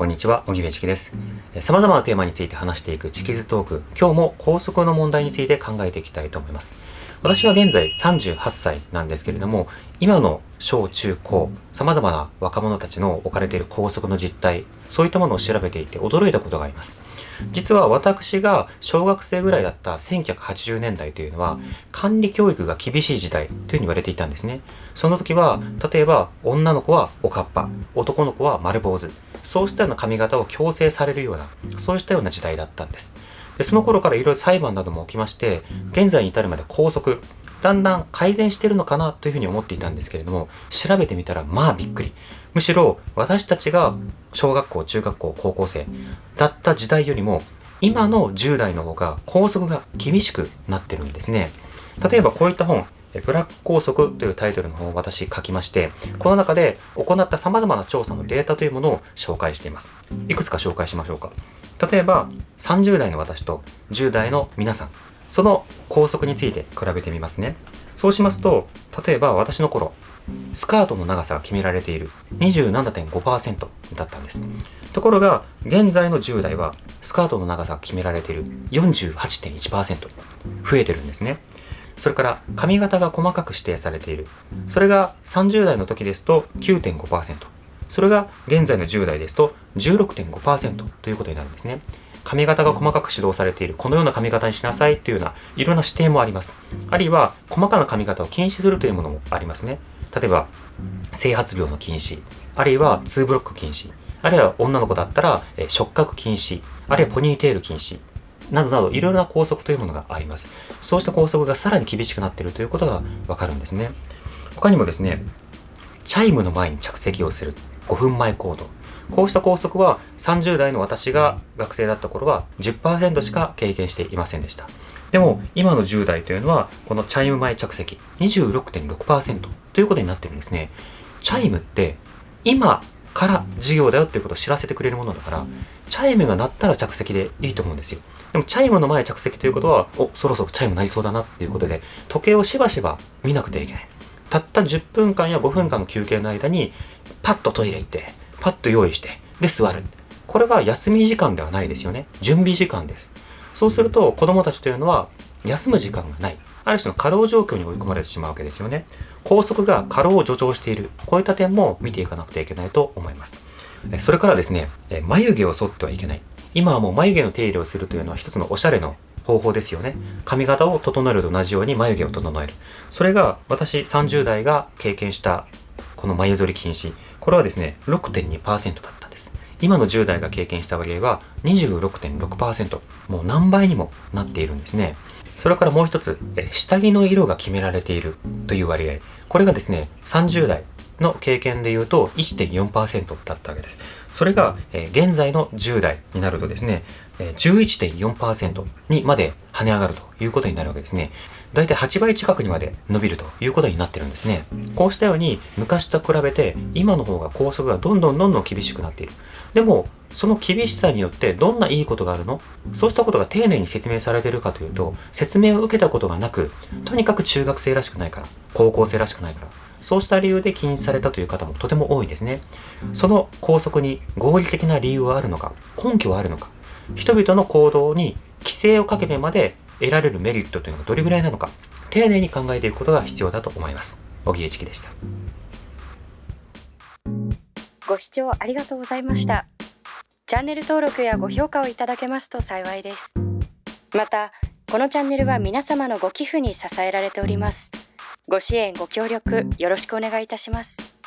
こんにちは、小木部チキです。様々なテーマについて話していくチキズトーク、今日も高速の問題について考えていきたいと思います。私は現在38歳なんですけれども、今の小中高、様々な若者たちの置かれている校則の実態、そういったものを調べていて驚いたことがあります。実は私が小学生ぐらいだった1980年代というのは管理教育が厳しい時代というふうに言われていたんですね。その時は例えば女の子はおかっぱ、男の子は丸坊主、そうしたような髪型を強制されるような、そうしたような時代だったんです。でその頃からいろいろ裁判なども起きまして、現在に至るまで拘束、だんだん改善してるのかなというふうに思っていたんですけれども、調べてみたらまあびっくり。むしろ私たちが小学校、中学校、高校生だった時代よりも今の10代の方が校則が厳しくなってるんですね。例えばこういった本、ブラック校則というタイトルの本を私書きまして、この中で行った様々な調査のデータというものを紹介しています。いくつか紹介しましょうか。例えば30代の私と10代の皆さん、その校則について比べてみますね。そうしますと、例えば私の頃、スカートの長さが決められている27.5%だったんです。ところが、現在の10代は、スカートの長さが決められている48.1%増えてるんですね。それから髪型が細かく指定されている。それが30代の時ですと9.5%。それが現在の10代ですと16.5%ということになるんですね。髪型が細かく指導されている、このような髪型にしなさいというような、いろんな指定もあります。あるいは、細かな髪型を禁止するというものもありますね。例えば、整髪病の禁止、あるいは2ブロック禁止、あるいは女の子だったら、え触覚禁止、あるいはポニーテール禁止、などなどいろいろな校則というものがあります。そうした校則がさらに厳しくなっているということがわかるんですね。他にもですね、チャイムの前に着席をする5分前行動。こうした校則は30代の私が学生だった頃は10%しか経験していませんでした。でも今の10代というのはこのチャイム前着席26.6%ということになってるんですね。チャイムって今から授業だよっていうことを知らせてくれるものだから、チャイムが鳴ったら着席でいいと思うんですよ。でもチャイムの前着席ということは、お、そろそろチャイム鳴りそうだなっていうことで、時計をしばしば見なくてはいけない。たった10分間や5分間の休憩の間に、パッとトイレ行って、パッと用意して、で座る。これは休み時間ではないですよね。準備時間です。そうすると子供たちというのは休む時間がない。ある種の過労状況に追い込まれてしまうわけですよね。高速が過労を助長している。こういった点も見ていかなくてはいけないと思います。それからですね、眉毛を剃ってはいけない。今はもう眉毛の手入れをするというのは一つのおしゃれの方法ですよね。髪型を整えると同じように眉毛を整える。それが私30代が経験したこの眉剃り禁止。これはですね、6.2%だったんです。今の10代が経験した割合は26.6%。もう何倍にもなっているんですね。それからもう一つ、下着の色が決められているという割合。これがですね、30代の経験で言うと1.4%だったわけです。それが、現在の10代になるとですね、11.4%にまで跳ね上がるということになるわけですね。だいたい8倍近くにまで伸びるということになってるんですね。こうしたように昔と比べて今の方が高速がどんどんどんどん厳しくなっている。でも、その厳しさによってどんないいことがあるの？そうしたことが丁寧に説明されているかというと、説明を受けたことがなく、とにかく中学生らしくないから、高校生らしくないから、そうした理由で禁止されたという方もとても多いですね。その校則に合理的な理由はあるのか、根拠はあるのか、人々の行動に規制をかけてまで得られるメリットというのがどれぐらいなのか、丁寧に考えていくことが必要だと思います。小木栄チでした。ご視聴ありがとうございました。チャンネル登録やご評価をいただけますと幸いです。また、このチャンネルは皆様のご寄付に支えられております。ご支援ご協力よろしくお願いいたします。